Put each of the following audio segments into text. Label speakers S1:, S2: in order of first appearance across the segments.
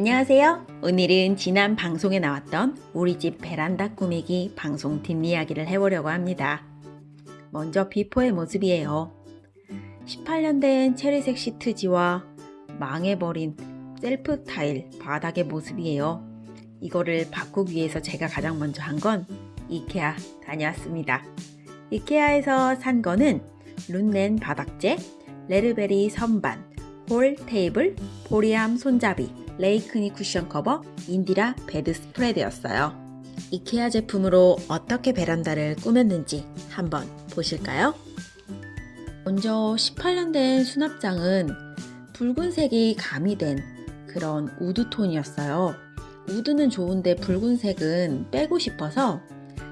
S1: 안녕하세요. 오늘은 지난 방송에 나왔던 우리 집 베란다 꾸미기 방송 뒷이야기를 해보려고 합니다. 먼저 비포의 모습이에요. 18년 된 체리색 시트지와 망해버린 셀프 타일 바닥의 모습이에요. 이거를 바꾸기 위해서 제가 가장 먼저 한 건 이케아 다녀왔습니다. 이케아에서 산 거는 룬넨 바닥재, 레르베리 선반, 홀 테이블, 보리암 손잡이, 레이크니 쿠션 커버, 인디라 bedspread였어요. 이케아 제품으로 어떻게 베란다를 꾸몄는지 한번 보실까요? 먼저 18년 된 수납장은 붉은색이 가미된 그런 wood톤이었어요. wood는 좋은데 붉은색은 빼고 싶어서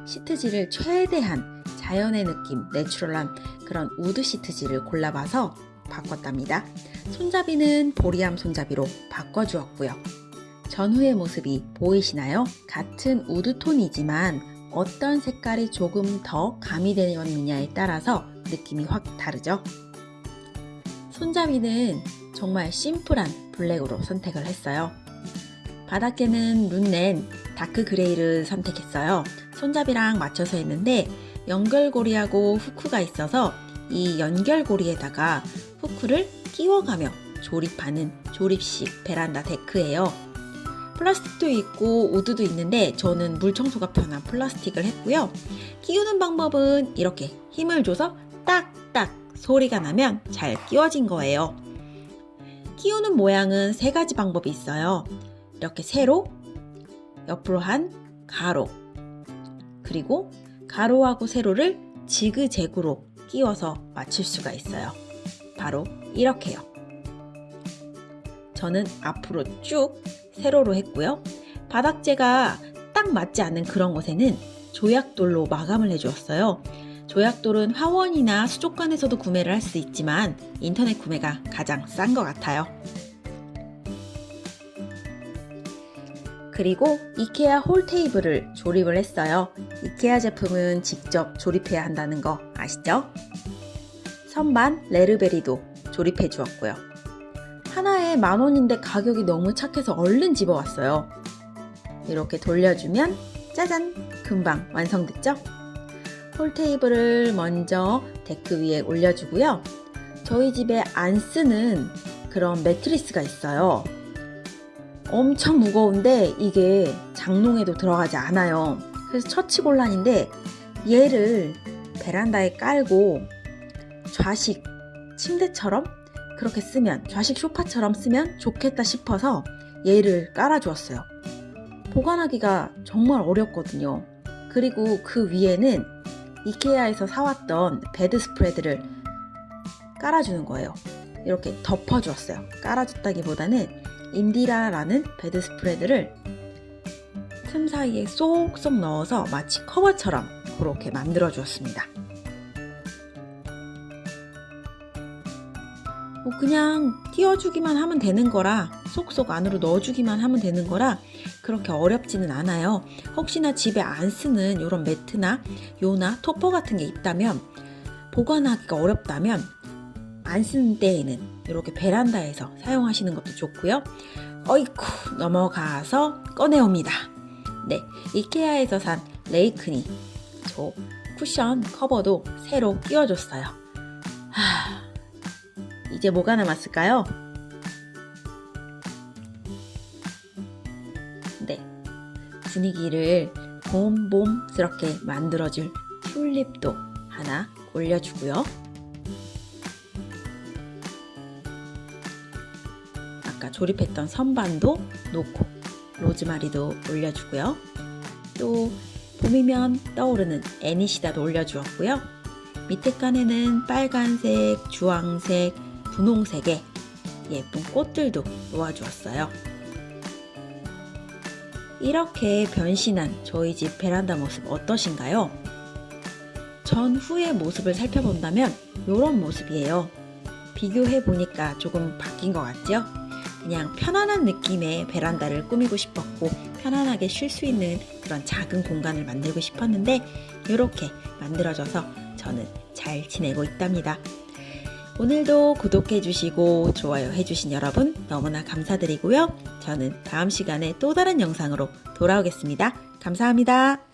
S1: 시트지를 최대한 자연의 느낌, 내추럴한 그런 wood 시트지를 골라봐서 바꿨답니다. 손잡이는 보리암 손잡이로 바꿔주었고요. 전후의 모습이 보이시나요? 같은 wood톤이지만 어떤 색깔이 조금 더 가미되었느냐에 따라서 느낌이 확 다르죠? 손잡이는 정말 심플한 블랙으로 선택을 했어요. 바닥에는 룬넨 dark gray를 선택했어요. 손잡이랑 맞춰서 했는데 연결고리하고 후크가 있어서 이 연결고리에다가 후크를 끼워가며 조립하는 조립식 베란다 데크예요. 플라스틱도 있고 우드도 있는데 저는 물 청소가 편한 플라스틱을 했고요. 끼우는 방법은 이렇게 힘을 줘서 딱딱 소리가 나면 잘 끼워진 거예요. 끼우는 모양은 세 가지 방법이 있어요. 이렇게 세로, 옆으로 한 가로, 그리고 가로하고 세로를 지그재그로 끼워서 맞출 수가 있어요. 바로 이렇게요. 저는 앞으로 쭉 세로로 했고요. 바닥재가 딱 맞지 않는 그런 곳에는 조약돌로 마감을 해주었어요. 조약돌은 화원이나 수족관에서도 구매를 할 수 있지만 인터넷 구매가 가장 싼 것 같아요. 그리고 이케아 홀 테이블을 조립을 했어요. 이케아 제품은 직접 조립해야 한다는 거 아시죠? 선반 레르베리도 조립해 주었고요. 하나에 만원인데 가격이 너무 착해서 얼른 집어왔어요. 이렇게 돌려주면 짜잔! 금방 완성됐죠? 홀 테이블을 먼저 데크 위에 올려주고요. 저희 집에 안 쓰는 그런 매트리스가 있어요. 엄청 무거운데 이게 장롱에도 들어가지 않아요. 그래서 처치곤란인데 얘를 베란다에 깔고 좌식 침대처럼 그렇게 쓰면 좌식 소파처럼 쓰면 좋겠다 싶어서 얘를 깔아주었어요. 보관하기가 정말 어렵거든요. 그리고 그 위에는 이케아에서 사왔던 bedspread를 깔아주는 거예요. 이렇게 덮어주었어요. 깔아줬다기보다는 인디라라는 bedspread를 틈 사이에 쏙쏙 넣어서 마치 커버처럼 그렇게 만들어 주었습니다. 뭐 그냥 끼워주기만 하면 되는 거라 쏙쏙 안으로 넣어주기만 하면 되는 거라 그렇게 어렵지는 않아요. 혹시나 집에 안 쓰는 이런 매트나 요나 토퍼 같은 게 있다면 보관하기가 어렵다면 안 쓰는 때에는 이렇게 베란다에서 사용하시는 것도 좋고요. 어이쿠 넘어가서 꺼내옵니다. 네, 이케아에서 산 레이크니 저 쿠션 커버도 새로 끼워줬어요. 하, 이제 뭐가 남았을까요? 네, 분위기를 봄봄스럽게 만들어줄 튤립도 하나 올려주고요. 아까 조립했던 선반도 놓고 로즈마리도 올려주고요. 또 봄이면 떠오르는 애니시다도 올려주었고요. 밑에 칸에는 빨간색, 주황색, 분홍색의 예쁜 꽃들도 놓아주었어요. 이렇게 변신한 저희 집 베란다 모습 어떠신가요? 전후의 모습을 살펴본다면 이런 모습이에요. 비교해 보니까 조금 바뀐 것 같죠? 그냥 편안한 느낌의 베란다를 꾸미고 싶었고 편안하게 쉴 수 있는 그런 작은 공간을 만들고 싶었는데 이렇게 만들어져서 저는 잘 지내고 있답니다. 오늘도 구독해주시고 좋아요 해주신 여러분 너무나 감사드리고요. 저는 다음 시간에 또 다른 영상으로 돌아오겠습니다. 감사합니다.